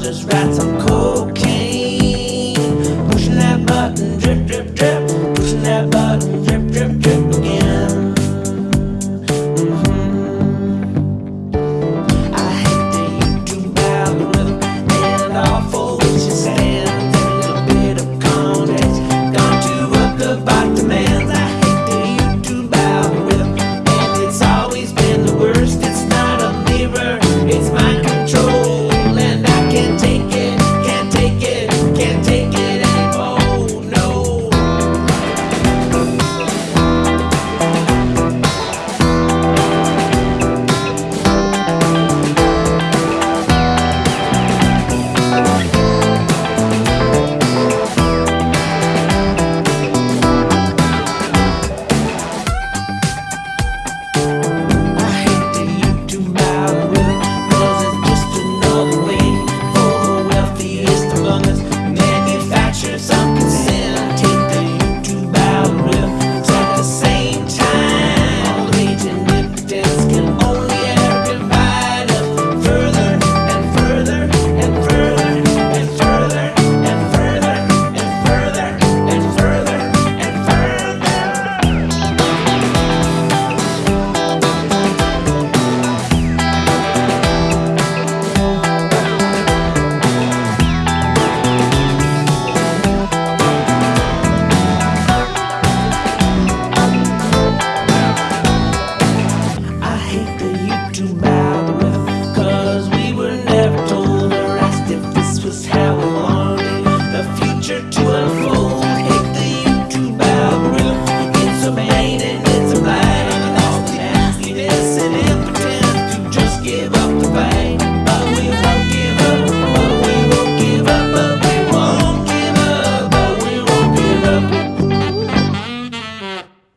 Just write some cocaine. Pushing that button, drip, drip, drip. Pushing that button,